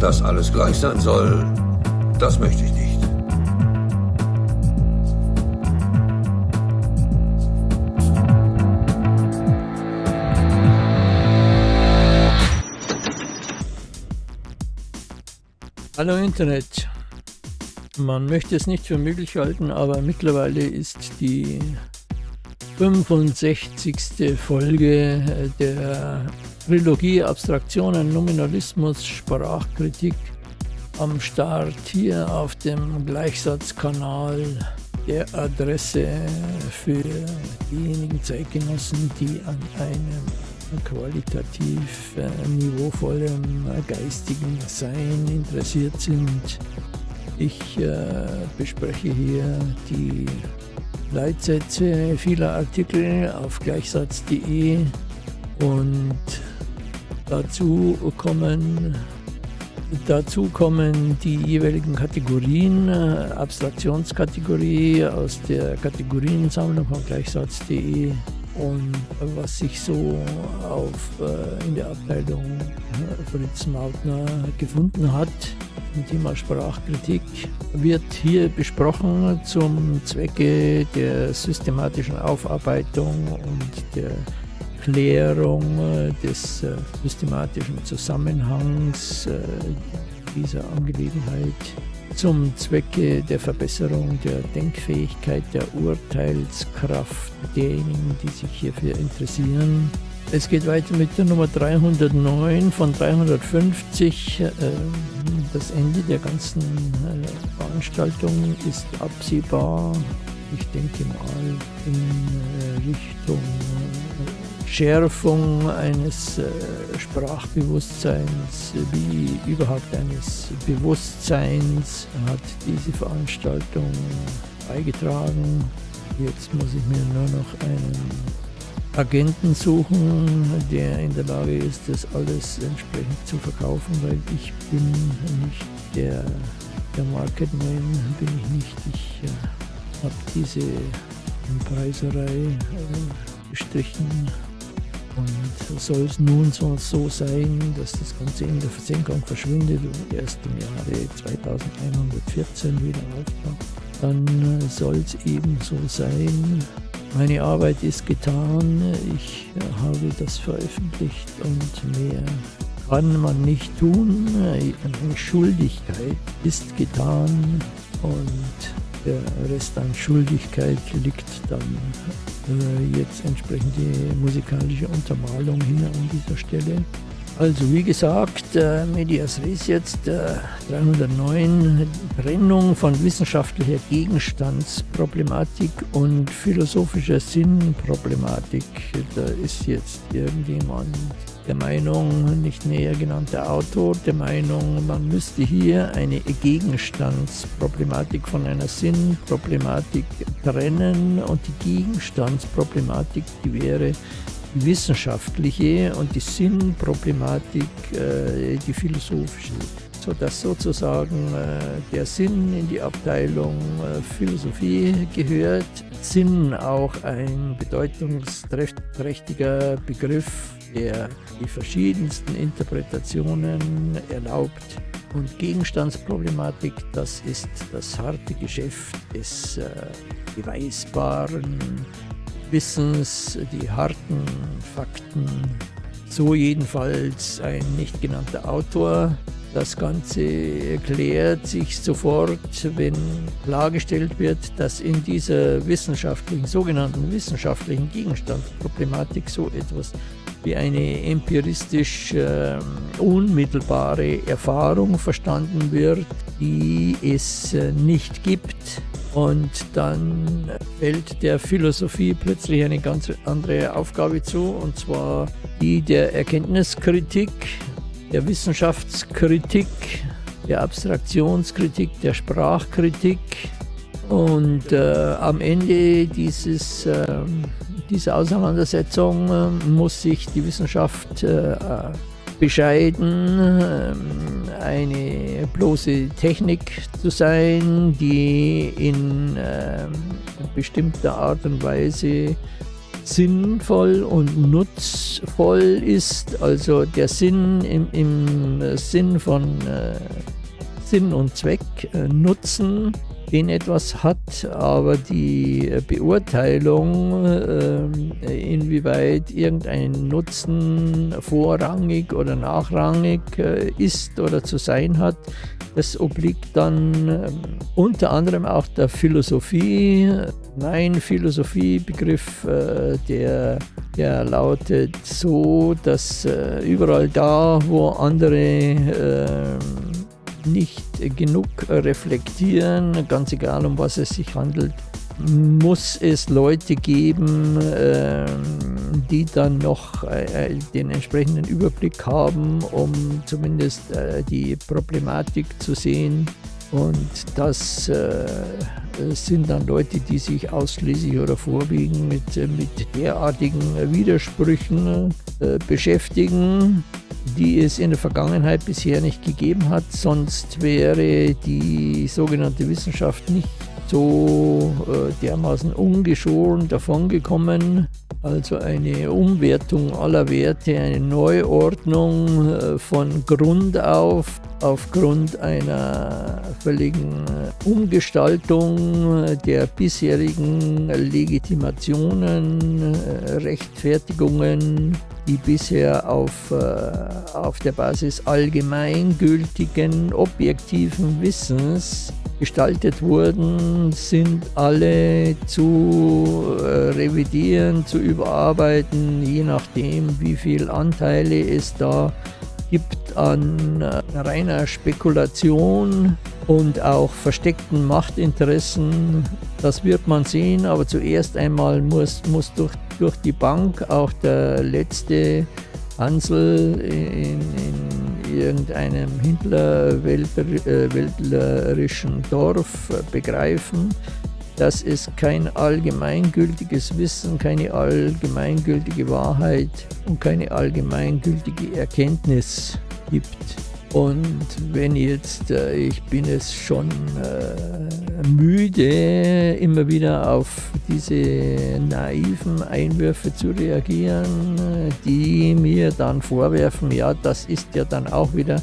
Dass alles gleich sein soll, das möchte ich nicht. Hallo Internet. Man möchte es nicht für möglich halten, aber mittlerweile ist die 65. Folge der Trilogie Abstraktionen, Nominalismus, Sprachkritik am Start hier auf dem Gleichsatzkanal der Adresse für diejenigen Zeitgenossen, die an einem qualitativ äh, niveauvollen geistigen Sein interessiert sind. Ich äh, bespreche hier die Leitsätze vieler Artikel auf gleichsatz.de und dazu kommen, dazu kommen die jeweiligen Kategorien, Abstraktionskategorie aus der Kategoriensammlung von gleichsatz.de und was sich so auf, äh, in der Abteilung äh, Fritz Mautner gefunden hat Thema Sprachkritik wird hier besprochen zum Zwecke der systematischen Aufarbeitung und der Klärung äh, des äh, systematischen Zusammenhangs äh, dieser Angelegenheit zum Zwecke der Verbesserung der Denkfähigkeit, der Urteilskraft derjenigen, die sich hierfür interessieren. Es geht weiter mit der Nummer 309 von 350. Das Ende der ganzen Veranstaltung ist absehbar. Ich denke mal in Richtung Schärfung eines äh, Sprachbewusstseins, wie überhaupt eines Bewusstseins hat diese Veranstaltung beigetragen. Jetzt muss ich mir nur noch einen Agenten suchen, der in der Lage ist, das alles entsprechend zu verkaufen, weil ich bin nicht der, der Marketman, bin ich nicht. Ich äh, habe diese Preiserei äh, gestrichen und soll es nun so, sein, dass das Ganze in der Versenkung verschwindet und erst im Jahre 2114 wieder auftaucht, dann soll es eben so sein. Meine Arbeit ist getan, ich habe das veröffentlicht und mehr kann man nicht tun. Eine Schuldigkeit ist getan und der Rest an Schuldigkeit liegt dann äh, jetzt entsprechend die musikalische Untermalung hin an dieser Stelle. Also wie gesagt, äh, Medias Res jetzt äh, 309, Trennung von wissenschaftlicher Gegenstandsproblematik und philosophischer Sinnproblematik. Da ist jetzt irgendjemand der Meinung, nicht näher genannter Autor, der Meinung, man müsste hier eine Gegenstandsproblematik von einer Sinnproblematik trennen. Und die Gegenstandsproblematik, die wäre die wissenschaftliche und die Sinnproblematik äh, die philosophische, sodass sozusagen äh, der Sinn in die Abteilung äh, Philosophie gehört, Sinn auch ein bedeutungsträchtiger Begriff der die verschiedensten Interpretationen erlaubt. Und Gegenstandsproblematik, das ist das harte Geschäft des äh, beweisbaren Wissens, die harten Fakten. So jedenfalls ein nicht genannter Autor. Das Ganze erklärt sich sofort, wenn klargestellt wird, dass in dieser wissenschaftlichen, sogenannten wissenschaftlichen Gegenstandsproblematik so etwas wie eine empiristisch äh, unmittelbare Erfahrung verstanden wird, die es äh, nicht gibt. Und dann fällt der Philosophie plötzlich eine ganz andere Aufgabe zu, und zwar die der Erkenntniskritik, der Wissenschaftskritik, der Abstraktionskritik, der Sprachkritik. Und äh, am Ende dieses äh, dieser Auseinandersetzung äh, muss sich die Wissenschaft äh, bescheiden, äh, eine bloße Technik zu sein, die in bestimmter Art und Weise sinnvoll und nutzvoll ist. Also der Sinn im, im Sinn von äh, Sinn und Zweck, äh, Nutzen, den etwas hat, aber die Beurteilung, äh, inwieweit irgendein Nutzen vorrangig oder nachrangig äh, ist oder zu sein hat, das obliegt dann äh, unter anderem auch der Philosophie. Mein Philosophiebegriff, äh, der, der lautet so, dass äh, überall da, wo andere ähm, nicht genug reflektieren, ganz egal um was es sich handelt, muss es Leute geben, ähm, die dann noch äh, den entsprechenden Überblick haben, um zumindest äh, die Problematik zu sehen. Und das äh, sind dann Leute, die sich ausschließlich oder vorwiegend mit, mit derartigen Widersprüchen beschäftigen die es in der Vergangenheit bisher nicht gegeben hat. Sonst wäre die sogenannte Wissenschaft nicht so äh, dermaßen ungeschoren davongekommen. Also eine Umwertung aller Werte, eine Neuordnung äh, von Grund auf, aufgrund einer völligen Umgestaltung der bisherigen Legitimationen, äh, Rechtfertigungen, die bisher auf, äh, auf der Basis allgemeingültigen, objektiven Wissens gestaltet wurden, sind alle zu äh, revidieren, zu überarbeiten, je nachdem, wie viele Anteile es da gibt an äh, reiner Spekulation und auch versteckten Machtinteressen. Das wird man sehen, aber zuerst einmal muss, muss durch, durch die Bank auch der letzte Hansel in, in irgendeinem hinterwäldlerischen Dorf begreifen, dass es kein allgemeingültiges Wissen, keine allgemeingültige Wahrheit und keine allgemeingültige Erkenntnis gibt. Und wenn jetzt, äh, ich bin es schon äh, müde, immer wieder auf diese naiven Einwürfe zu reagieren, die mir dann vorwerfen, ja, das ist ja dann auch wieder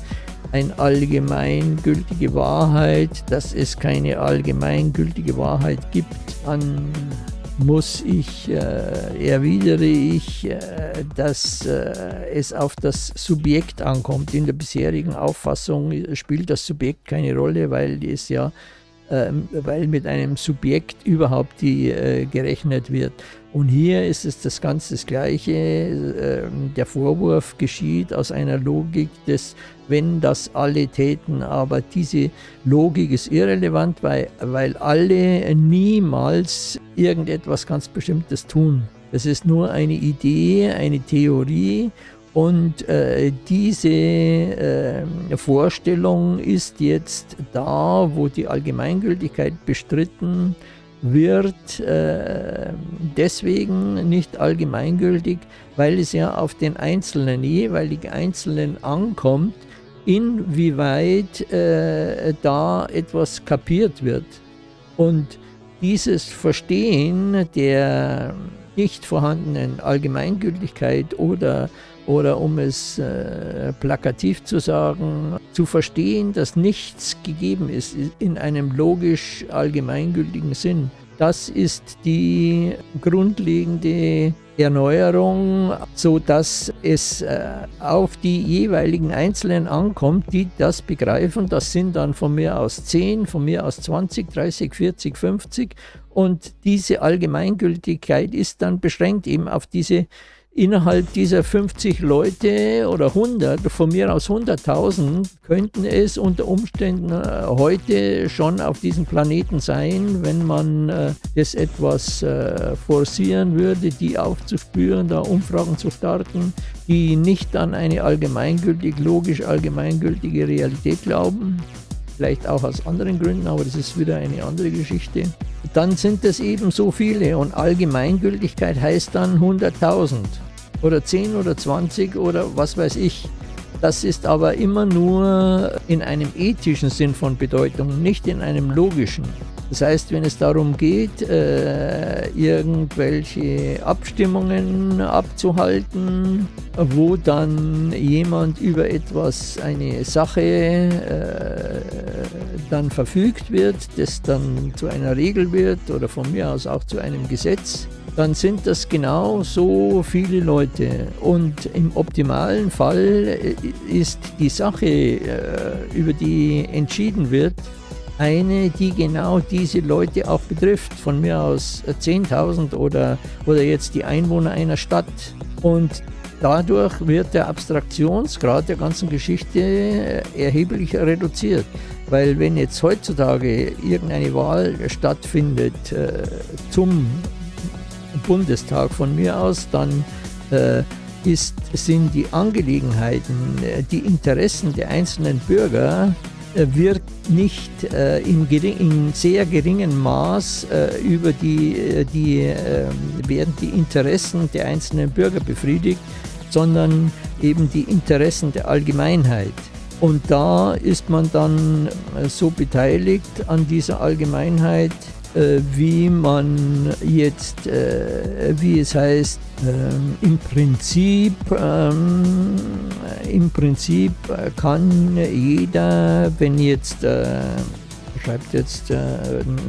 eine allgemeingültige Wahrheit, dass es keine allgemeingültige Wahrheit gibt, dann muss ich, äh, erwidere ich, äh, dass äh, es auf das Subjekt ankommt. In der bisherigen Auffassung spielt das Subjekt keine Rolle, weil es ja ähm, weil mit einem Subjekt überhaupt die äh, gerechnet wird. Und hier ist es das Ganze das Gleiche. Ähm, der Vorwurf geschieht aus einer Logik des wenn das alle täten. Aber diese Logik ist irrelevant, weil, weil alle niemals irgendetwas ganz Bestimmtes tun. Das ist nur eine Idee, eine Theorie und äh, diese äh, Vorstellung ist jetzt da, wo die Allgemeingültigkeit bestritten wird, äh, deswegen nicht allgemeingültig, weil es ja auf den einzelnen, jeweiligen Einzelnen ankommt, inwieweit äh, da etwas kapiert wird. Und dieses Verstehen der nicht vorhandenen Allgemeingültigkeit oder oder um es äh, plakativ zu sagen, zu verstehen, dass nichts gegeben ist in einem logisch allgemeingültigen Sinn. Das ist die grundlegende Erneuerung, so dass es äh, auf die jeweiligen Einzelnen ankommt, die das begreifen. Das sind dann von mir aus 10, von mir aus 20, 30, 40, 50 und diese Allgemeingültigkeit ist dann beschränkt eben auf diese innerhalb dieser 50 Leute oder 100, von mir aus 100.000, könnten es unter Umständen äh, heute schon auf diesem Planeten sein, wenn man äh, etwas äh, forcieren würde, die aufzuspüren, da Umfragen zu starten, die nicht an eine allgemeingültig, logisch allgemeingültige Realität glauben. Vielleicht auch aus anderen Gründen, aber das ist wieder eine andere Geschichte. Dann sind es eben so viele und Allgemeingültigkeit heißt dann 100.000 oder 10 oder 20 oder was weiß ich. Das ist aber immer nur in einem ethischen Sinn von Bedeutung, nicht in einem logischen. Das heißt, wenn es darum geht, äh, irgendwelche Abstimmungen abzuhalten, wo dann jemand über etwas, eine Sache äh, dann verfügt wird, das dann zu einer Regel wird oder von mir aus auch zu einem Gesetz, dann sind das genau so viele Leute. Und im optimalen Fall ist die Sache, äh, über die entschieden wird, eine, die genau diese Leute auch betrifft. Von mir aus 10.000 oder, oder jetzt die Einwohner einer Stadt. Und dadurch wird der Abstraktionsgrad der ganzen Geschichte äh, erheblich reduziert. Weil wenn jetzt heutzutage irgendeine Wahl stattfindet äh, zum Bundestag von mir aus, dann äh, ist, sind die Angelegenheiten, äh, die Interessen der einzelnen Bürger wird nicht äh, in, gering, in, sehr geringem Maß äh, über die, äh, die äh, werden die Interessen der einzelnen Bürger befriedigt, sondern eben die Interessen der Allgemeinheit. Und da ist man dann so beteiligt an dieser Allgemeinheit, äh, wie man jetzt, äh, wie es heißt, ähm, im Prinzip, ähm, im Prinzip kann jeder, wenn jetzt äh, schreibt jetzt äh,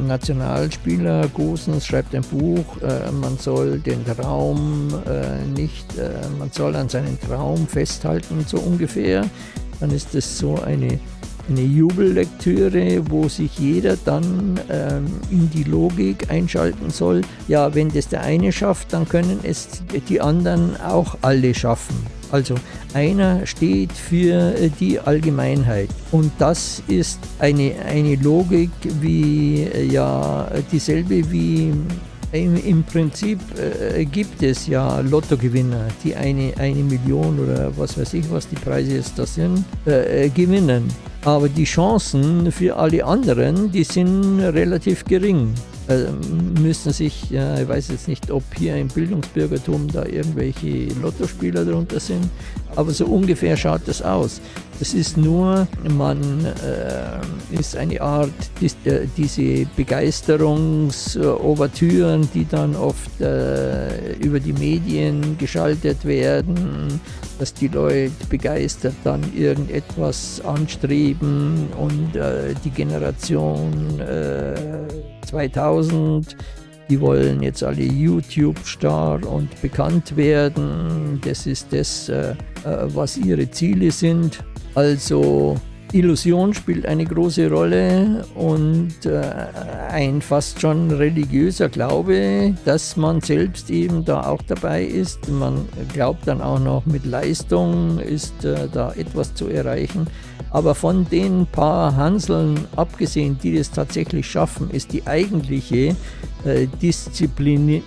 Nationalspieler Gosens schreibt ein Buch, äh, man soll den Traum äh, nicht, äh, man soll an seinen Traum festhalten, so ungefähr. Dann ist es so eine eine Jubellektüre, wo sich jeder dann ähm, in die Logik einschalten soll. Ja, wenn das der eine schafft, dann können es die anderen auch alle schaffen. Also einer steht für äh, die Allgemeinheit und das ist eine, eine Logik wie äh, ja dieselbe wie im, Im, Prinzip äh, gibt es ja Lottogewinner, die eine, eine Million oder was weiß ich, was die Preise jetzt da sind, äh, äh gewinnen. Aber die Chancen für alle anderen, die sind relativ gering. Also müssen sich, ja, ich weiß jetzt nicht, ob hier im Bildungsbürgertum da irgendwelche Lottospieler drunter sind, aber so ungefähr schaut das aus. Das ist nur, man äh, ist eine Art, die, äh, diese Begeisterungsovertüren, die dann oft äh, über die Medien geschaltet werden, dass die Leute begeistert dann irgendetwas anstreben und äh, die Generation 2000 äh, die wollen jetzt alle YouTube-Star und bekannt werden. Das ist das, äh, äh, was ihre Ziele sind. Also Illusion spielt eine große Rolle und äh, ein fast schon religiöser Glaube, dass man selbst eben da auch dabei ist. Man glaubt dann auch noch mit Leistung ist äh, da etwas zu erreichen. Aber von den paar Hanseln abgesehen, die das tatsächlich schaffen, ist die eigentliche äh, Disziplin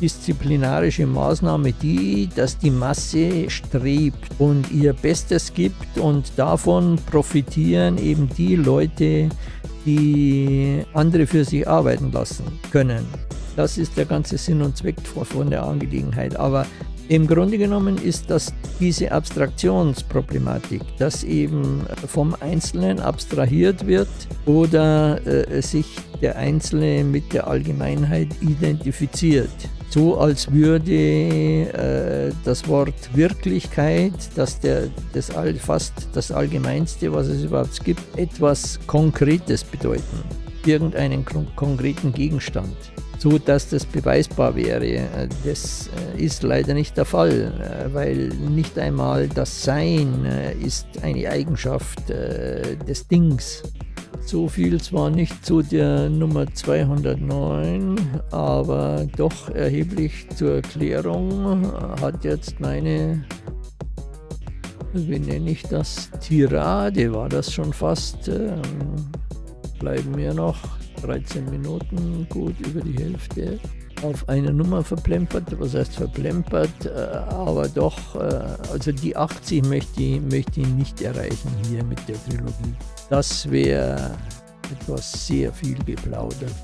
disziplinarische Maßnahme die, dass die Masse strebt und ihr Bestes gibt und davon profitieren eben die Leute, die andere für sich arbeiten lassen können. Das ist der ganze Sinn und Zweck von der Angelegenheit. Aber im Grunde genommen ist das diese Abstraktionsproblematik, dass eben vom Einzelnen abstrahiert wird oder äh, sich der Einzelne mit der Allgemeinheit identifiziert so als würde äh, das Wort Wirklichkeit, das der, das all, fast das Allgemeinste, was es überhaupt gibt, etwas Konkretes bedeuten. Irgendeinen konkreten Gegenstand, so dass das beweisbar wäre. Das äh, ist leider nicht der Fall, äh, weil nicht einmal das Sein äh, ist eine Eigenschaft des Dings. So viel zwar nicht zu der Nummer 209, aber doch erheblich zur Erklärung hat jetzt meine, wie nenne ich das, Tirade, war das schon fast, ähm, bleiben mir noch 13 Minuten, gut über die Hälfte auf eine Nummer verplempert, was heißt verplempert, äh, aber doch, äh, also die 80 möchte ich, möchte ich nicht erreichen hier mit der Trilogie. Das wäre etwas sehr viel geplaudert.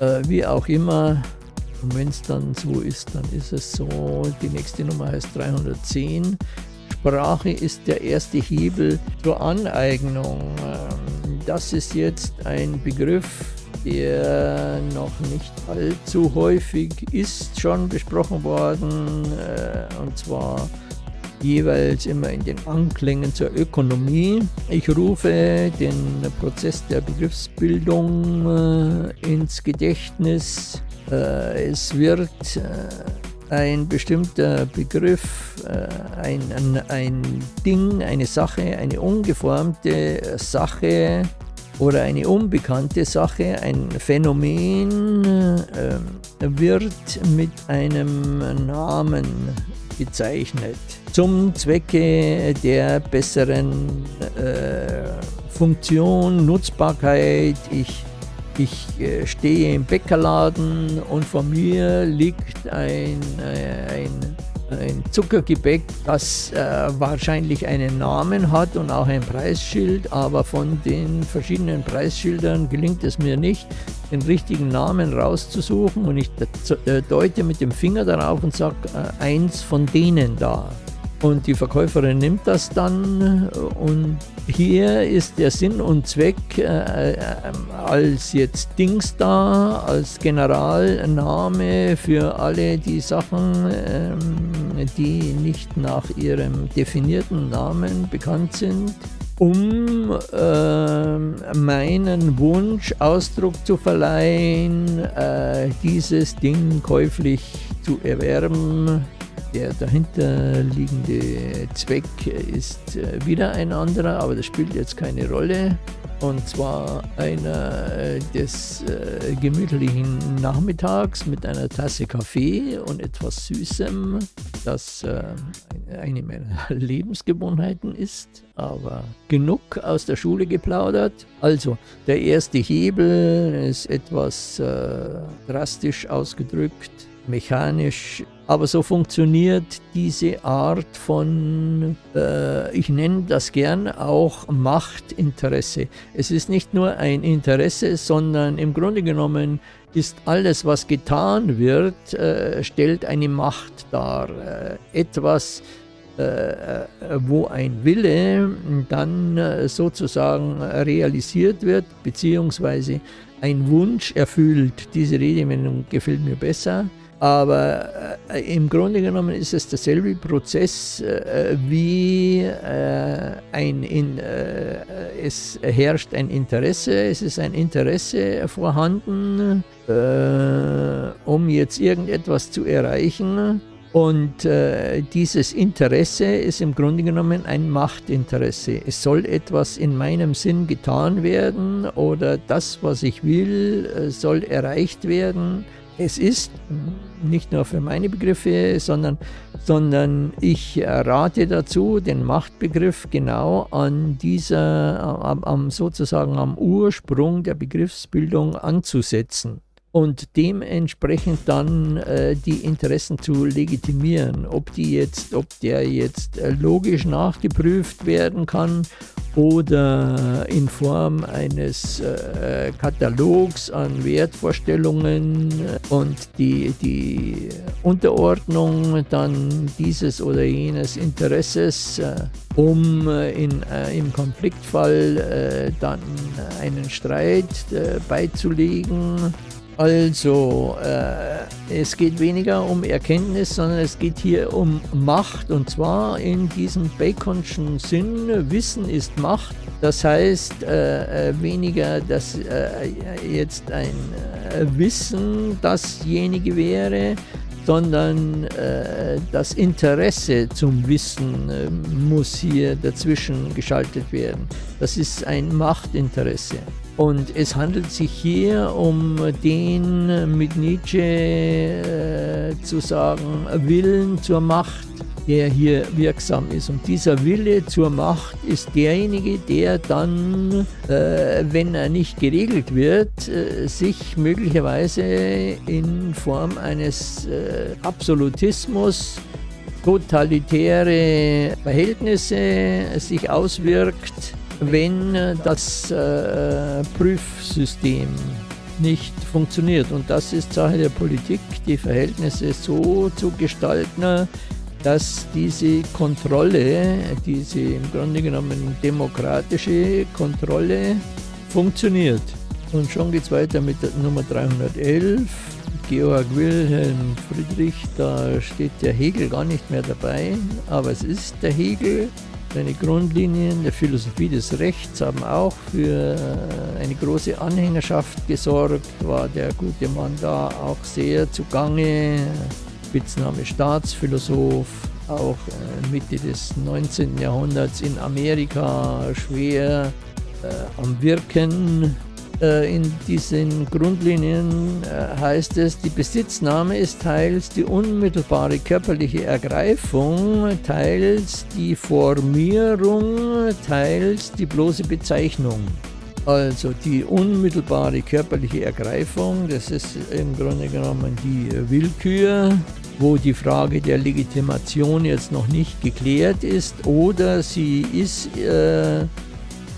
Äh, wie auch immer, und wenn es dann so ist, dann ist es so. Die nächste Nummer heißt 310. Sprache ist der erste Hebel zur Aneignung. Ähm, das ist jetzt ein Begriff, der noch nicht allzu häufig ist, schon besprochen worden. Äh, und zwar jeweils immer in den Anklängen zur Ökonomie. Ich rufe den Prozess der Begriffsbildung äh, ins Gedächtnis. Äh, es wird äh, ein bestimmter Begriff, äh, ein, ein, ein Ding, eine Sache, eine ungeformte Sache oder eine unbekannte Sache, ein Phänomen äh, wird mit einem Namen bezeichnet zum Zwecke der besseren äh, Funktion, Nutzbarkeit. Ich, ich äh, stehe im Bäckerladen und vor mir liegt ein, äh, ein ein Zuckergebäck, das äh, wahrscheinlich einen Namen hat und auch ein Preisschild, aber von den verschiedenen Preisschildern gelingt es mir nicht, den richtigen Namen rauszusuchen und ich äh, deute mit dem Finger darauf und sage äh, eins von denen da. Und die Verkäuferin nimmt das dann und hier ist der Sinn und Zweck äh, äh, als jetzt Dings da, als Generalname für alle die Sachen, äh, die nicht nach ihrem definierten Namen bekannt sind, um äh, meinen Wunsch Ausdruck zu verleihen, äh, dieses Ding käuflich zu erwerben der dahinterliegende Zweck ist äh, wieder ein anderer, aber das spielt jetzt keine Rolle. Und zwar einer äh, des äh, gemütlichen Nachmittags mit einer Tasse Kaffee und etwas Süßem, das äh, eine meiner Lebensgewohnheiten ist, aber genug aus der Schule geplaudert. Also, der erste Hebel ist etwas äh, drastisch ausgedrückt, mechanisch aber so funktioniert diese Art von, äh, ich nenne das gern auch Machtinteresse. Es ist nicht nur ein Interesse, sondern im Grunde genommen ist alles, was getan wird, äh, stellt eine Macht dar. Äh, etwas, äh, wo ein Wille dann äh, sozusagen realisiert wird, beziehungsweise ein Wunsch erfüllt. Diese Redewendung gefällt mir besser aber äh, im Grunde genommen ist es derselbe Prozess äh, wie äh, ein, in, äh, es herrscht ein Interesse, es ist ein Interesse vorhanden, äh, um jetzt irgendetwas zu erreichen. Und äh, dieses Interesse ist im Grunde genommen ein Machtinteresse. Es soll etwas in meinem Sinn getan werden oder das, was ich will, soll erreicht werden. Es ist nicht nur für meine Begriffe, sondern, sondern ich rate dazu, den Machtbegriff genau an dieser, am, sozusagen am Ursprung der Begriffsbildung anzusetzen und dementsprechend dann äh, die Interessen zu legitimieren. Ob die jetzt, ob der jetzt äh, logisch nachgeprüft werden kann oder in Form eines äh, Katalogs an Wertvorstellungen und die, die Unterordnung dann dieses oder jenes Interesses, äh, um äh, in, äh, im Konfliktfall dann einen Streit beizulegen also, äh, es geht weniger um Erkenntnis, sondern es geht hier um Macht und zwar in diesem Baconschen Sinn. Wissen ist Macht. Das heißt äh, äh weniger, dass äh, jetzt ein äh, Wissen dasjenige wäre, sondern äh, das Interesse zum Wissen äh, muss hier dazwischen geschaltet werden. Das ist ein Machtinteresse. Und es handelt sich hier um den mit Nietzsche äh, zu sagen Willen zur Macht, der hier wirksam ist. Und dieser Wille zur Macht ist derjenige, der dann, äh, wenn er nicht geregelt wird, äh, sich möglicherweise in Form eines äh, Absolutismus totalitäre Verhältnisse sich auswirkt wenn das äh, Prüfsystem nicht funktioniert. Und das ist Sache der Politik, die Verhältnisse so zu gestalten, dass diese Kontrolle, diese im Grunde genommen demokratische Kontrolle funktioniert. Und schon geht es weiter mit der Nummer 311. Georg Wilhelm Friedrich, da steht der Hegel gar nicht mehr dabei, aber es ist der Hegel. Seine Grundlinien der Philosophie des Rechts haben auch für eine große Anhängerschaft gesorgt, war der gute Mann da auch sehr zugange. Spitzname Staatsphilosoph, auch äh, Mitte des 19. Jahrhunderts in Amerika schwer äh, am Wirken äh, in diesen Grundlinien äh, heißt es, die Besitznahme ist teils die unmittelbare körperliche Ergreifung, teils die Formierung, teils die bloße Bezeichnung. Also die unmittelbare körperliche Ergreifung, das ist im Grunde genommen die Willkür, wo die Frage der Legitimation jetzt noch nicht geklärt ist oder sie ist äh,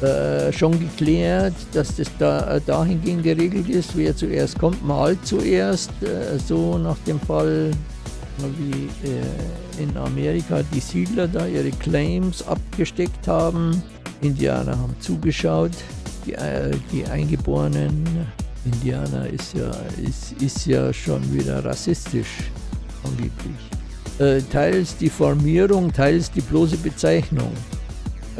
äh, schon geklärt, dass das da, äh, dahingehend geregelt ist, wer zuerst kommt, mal zuerst, äh, so nach dem Fall wie äh, in Amerika die Siedler da ihre Claims abgesteckt haben. Indianer haben zugeschaut, die, äh, die Eingeborenen. Indianer ist ja, ist, ist ja schon wieder rassistisch, angeblich. Teils die Formierung, teils die bloße Bezeichnung.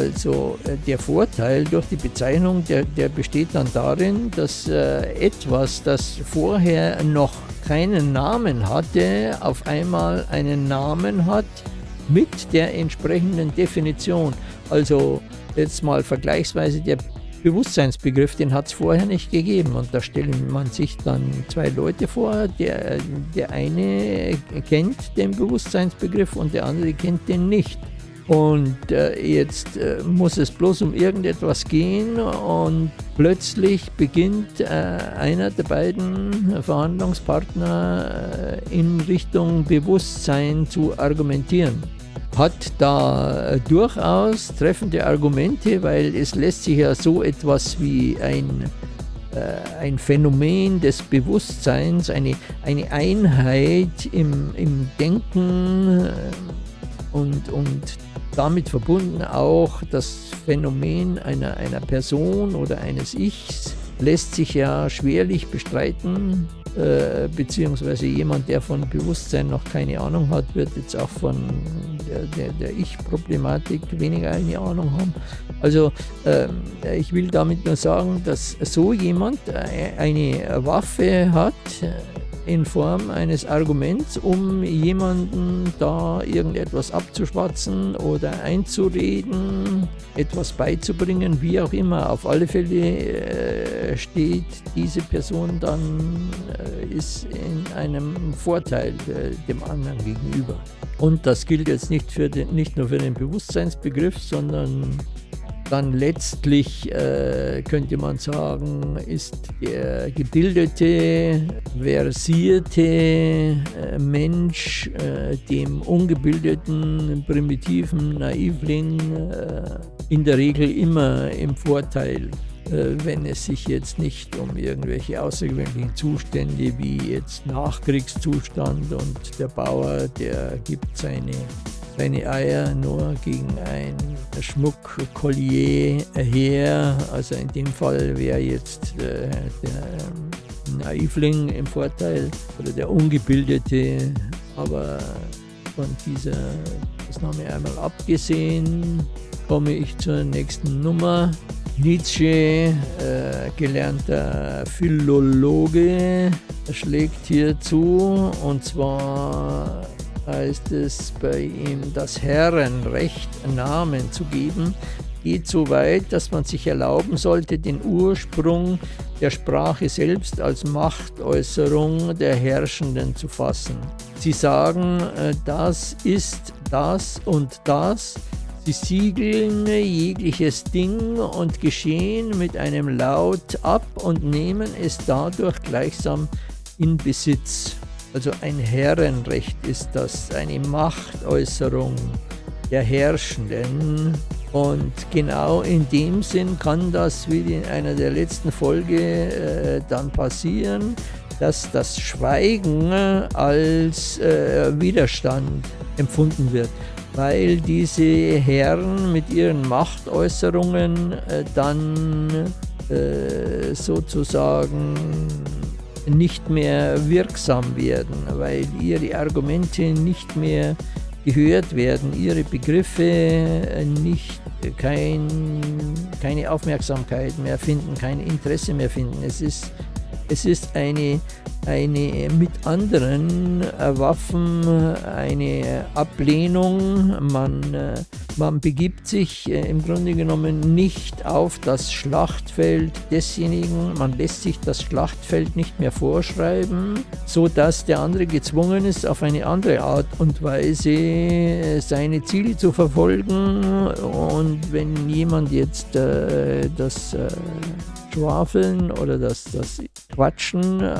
Also äh, der Vorteil durch die Bezeichnung, der, der besteht dann darin, dass äh, etwas, das vorher noch keinen Namen hatte, auf einmal einen Namen hat mit der entsprechenden Definition. Also jetzt mal vergleichsweise der Bewusstseinsbegriff, den hat es vorher nicht gegeben. Und da stellt man sich dann zwei Leute vor, der, der eine kennt den Bewusstseinsbegriff und der andere kennt den nicht. Und äh, jetzt äh, muss es bloß um irgendetwas gehen und plötzlich beginnt äh, einer der beiden Verhandlungspartner äh, in Richtung Bewusstsein zu argumentieren. Hat da äh, durchaus treffende Argumente, weil es lässt sich ja so etwas wie ein äh, ein Phänomen des Bewusstseins, eine, eine Einheit im, im Denken und, und damit verbunden auch das Phänomen einer, einer Person oder eines Ichs lässt sich ja schwerlich bestreiten, äh, beziehungsweise jemand, der von Bewusstsein noch keine Ahnung hat, wird jetzt auch von der, der, der Ich-Problematik weniger eine Ahnung haben. Also äh, ich will damit nur sagen, dass so jemand äh, eine Waffe hat, in Form eines Arguments, um jemanden da irgendetwas abzuschwatzen oder einzureden, etwas beizubringen, wie auch immer. Auf alle Fälle äh, steht diese Person dann, äh, ist in einem Vorteil äh, dem anderen gegenüber. Und das gilt jetzt nicht, für den, nicht nur für den Bewusstseinsbegriff, sondern dann letztlich äh, könnte man sagen, ist der gebildete, versierte äh, Mensch äh, dem ungebildeten, primitiven Naivling äh, in der Regel immer im Vorteil äh, wenn es sich jetzt nicht um irgendwelche außergewöhnlichen Zustände wie jetzt Nachkriegszustand und der Bauer, der gibt seine seine Eier nur gegen ein Schmuckkollier her. Also in dem Fall wäre jetzt äh, der Naivling im Vorteil oder der Ungebildete. Aber von dieser Ausnahme einmal abgesehen, komme ich zur nächsten Nummer. Nietzsche, äh, gelernter Philologe, schlägt hier zu und zwar heißt es bei ihm, das Herrenrecht Namen zu geben, geht so weit, dass man sich erlauben sollte, den Ursprung der Sprache selbst als Machtäußerung der Herrschenden zu fassen. Sie sagen, äh, das ist das und das. Sie siegeln jegliches Ding und Geschehen mit einem Laut ab und nehmen es dadurch gleichsam in Besitz. Also ein Herrenrecht ist das, eine Machtäußerung der Herrschenden. Und genau in dem Sinn kann das, wie in einer der letzten Folge äh, dann passieren, dass das Schweigen als äh, Widerstand empfunden wird, weil diese Herren mit ihren Machtäußerungen äh, dann äh, sozusagen nicht mehr wirksam werden, weil ihre Argumente nicht mehr gehört werden, ihre Begriffe nicht kein, keine Aufmerksamkeit mehr finden, kein Interesse mehr finden. Es ist, es ist eine eine mit anderen äh, Waffen eine Ablehnung. Man, äh, man begibt sich äh, im Grunde genommen nicht auf das Schlachtfeld desjenigen, man lässt sich das Schlachtfeld nicht mehr vorschreiben, so dass der andere gezwungen ist, auf eine andere Art und Weise seine Ziele zu verfolgen. Und wenn jemand jetzt das Schwafeln oder das, das Quatschen äh,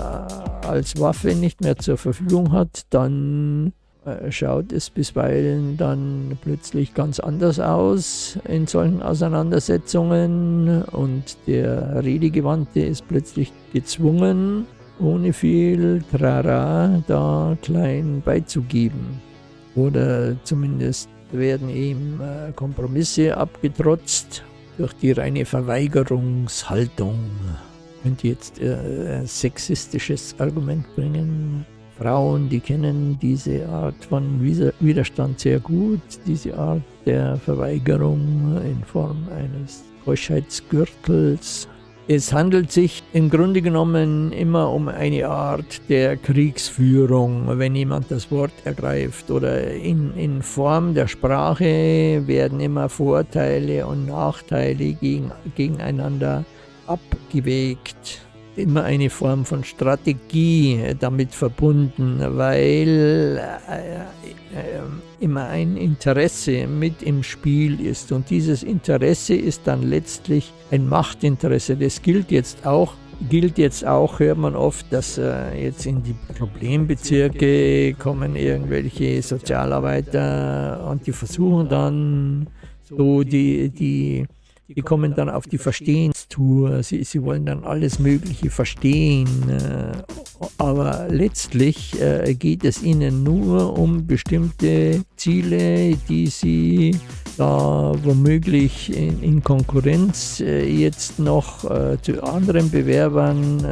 als Waffe nicht mehr zur Verfügung hat, dann äh, schaut es bisweilen dann plötzlich ganz anders aus in solchen Auseinandersetzungen und der Redegewandte ist plötzlich gezwungen, ohne viel Trara da klein beizugeben. Oder zumindest werden ihm äh, Kompromisse abgetrotzt durch die reine Verweigerungshaltung. Ich könnte jetzt äh, sexistisches Argument bringen. Frauen, die kennen diese Art von Widerstand sehr gut, diese Art der Verweigerung in Form eines Keuschheitsgürtels es handelt sich im Grunde genommen immer um eine Art der Kriegsführung, wenn jemand das Wort ergreift. Oder in, in Form der Sprache werden immer Vorteile und Nachteile gegen, gegeneinander abgewägt immer eine Form von Strategie damit verbunden, weil äh, äh, immer ein Interesse mit im Spiel ist. Und dieses Interesse ist dann letztlich ein Machtinteresse. Das gilt jetzt auch gilt jetzt auch, hört man oft, dass äh, jetzt in die Problembezirke kommen irgendwelche Sozialarbeiter und die versuchen dann so die, die die kommen dann auf die Verstehenstour, sie, sie wollen dann alles Mögliche verstehen, äh, aber letztlich äh, geht es ihnen nur um bestimmte Ziele, die sie da womöglich in, in Konkurrenz äh, jetzt noch zu anderen Bewerbern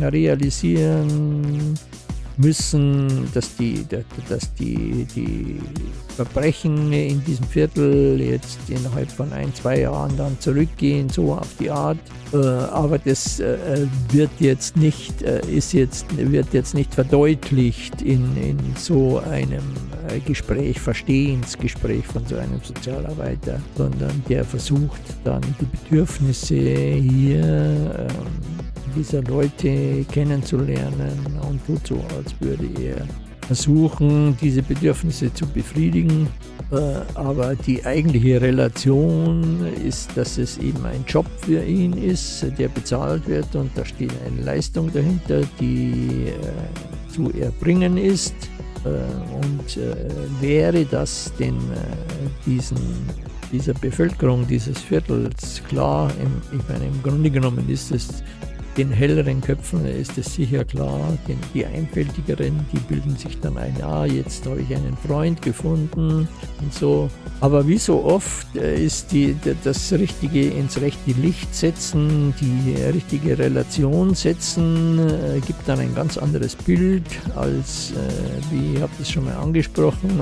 realisieren müssen, dass die, dass die, die Verbrechen in diesem Viertel jetzt innerhalb von ein, zwei Jahren dann zurückgehen, so auf die Art. Äh, aber das äh, wird jetzt nicht, äh, ist jetzt, wird jetzt nicht verdeutlicht in, in so einem Gespräch, Verstehensgespräch von so einem Sozialarbeiter, sondern der versucht dann die Bedürfnisse hier ähm, dieser Leute kennenzulernen und tut so, als würde er versuchen, diese Bedürfnisse zu befriedigen. Äh, aber die eigentliche Relation ist, dass es eben ein Job für ihn ist, der bezahlt wird und da steht eine Leistung dahinter, die äh, zu erbringen ist. Äh, und wäre das denn diesen dieser Bevölkerung dieses Viertels klar, ich meine, im Grunde genommen ist es den helleren Köpfen ist es sicher klar, denn die einfältigeren, die bilden sich dann ein, ah, jetzt habe ich einen Freund gefunden und so. Aber wie so oft äh, ist die, das Richtige ins rechte Licht setzen, die richtige Relation setzen, äh, gibt dann ein ganz anderes Bild als, äh, wie ich habe das schon mal angesprochen,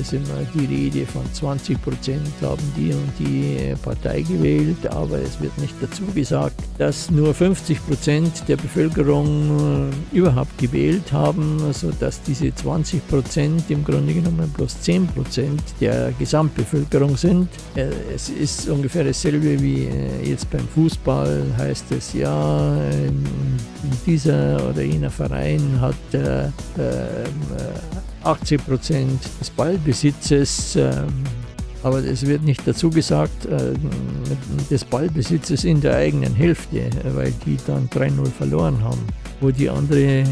ist immer die Rede von 20 Prozent haben die und die Partei gewählt, aber es wird nicht dazu gesagt, dass nur 50 50 Prozent der Bevölkerung äh, überhaupt gewählt haben, sodass diese 20 Prozent im Grunde genommen bloß 10 Prozent der Gesamtbevölkerung sind. Äh, es ist ungefähr dasselbe wie äh, jetzt beim Fußball, heißt es ja, dieser oder jener Verein hat 80 Prozent des Ballbesitzes. Aber es wird nicht dazu gesagt, äh, des Ballbesitzes in der eigenen Hälfte, weil die dann 3-0 verloren haben, wo die andere äh,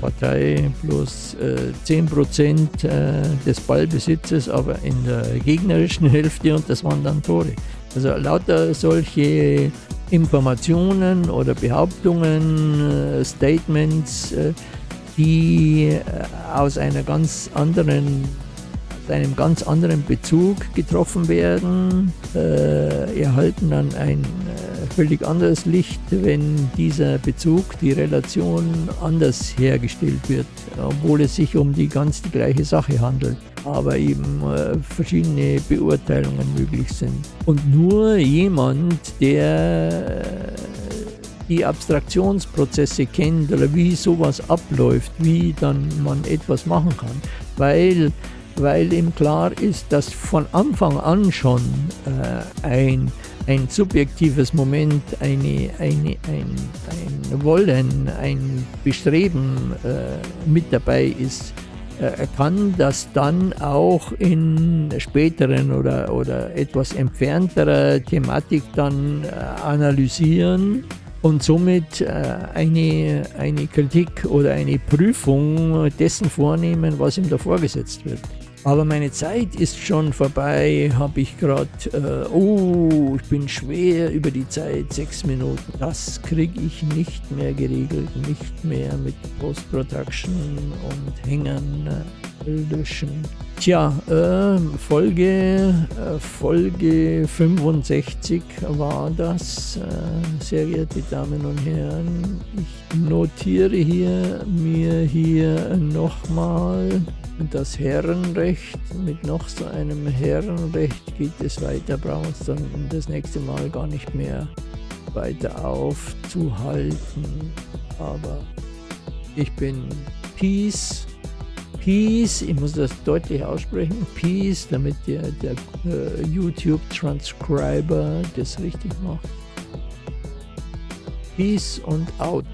Partei bloß äh, 10% äh, des Ballbesitzes, aber in der gegnerischen Hälfte und das waren dann Tore. Also lauter solche Informationen oder Behauptungen, äh, Statements, äh, die äh, aus einer ganz anderen einem ganz anderen Bezug getroffen werden, äh, erhalten dann ein äh, völlig anderes Licht, wenn dieser Bezug, die Relation anders hergestellt wird, obwohl es sich um die ganz die gleiche Sache handelt, aber eben äh, verschiedene Beurteilungen möglich sind. Und nur jemand, der die Abstraktionsprozesse kennt oder wie sowas abläuft, wie dann man etwas machen kann, weil weil ihm klar ist, dass von Anfang an schon äh, ein, ein subjektives Moment, eine, eine, ein, ein Wollen, ein Bestreben äh, mit dabei ist. Äh, er kann das dann auch in späteren oder, oder etwas entfernterer Thematik dann äh, analysieren und somit äh, eine, eine Kritik oder eine Prüfung dessen vornehmen, was ihm da vorgesetzt wird. Aber meine Zeit ist schon vorbei, habe ich gerade, äh, oh, ich bin schwer über die Zeit, sechs Minuten. Das kriege ich nicht mehr geregelt, nicht mehr mit Post-Production und Hängern löschen. Tja, äh, Folge, äh, Folge 65 war das, äh, sehr geehrte Damen und Herren. Ich notiere hier mir hier nochmal das Herrenrecht. Mit noch so einem Herrenrecht geht es weiter, brauchen uns dann das nächste Mal gar nicht mehr weiter aufzuhalten. Aber ich bin Peace. Peace, ich muss das deutlich aussprechen, Peace, damit der, der äh, YouTube-Transcriber das richtig macht. Peace und out.